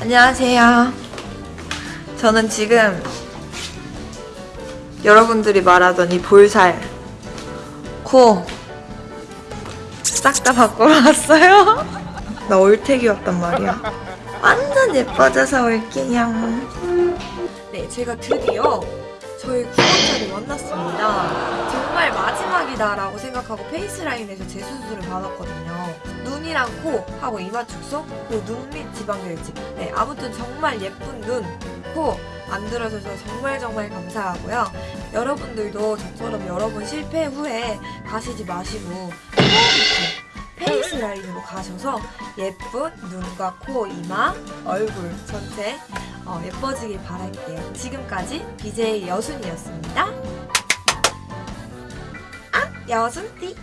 안녕하세요. 저는 지금 여러분들이 말하던 이 볼살, 코, 싹 다 바꾸러 왔어요. 나 올택이었단 말이야. 완전 예뻐져서 올게요. 네, 제가 드디어 저희 구독자를 만났습니다. 정말 마지막이다 라고 생각하고 페이스라인에서 재수술을 받았거든요. 눈이랑 코 하고 이마 축소 그리고 눈 밑 지방결집. 네, 아무튼 정말 예쁜 눈, 코 만들어줘서 정말 정말 감사하고요. 여러분들도 저처럼 여러 번 실패 후에 가시지 마시고 처음부터 페이스 라인으로 가셔서 예쁜 눈과 코, 이마, 얼굴 전체 어, 예뻐지길 바랄게요. 지금까지 BJ 여순이었습니다. 아, 여순띠.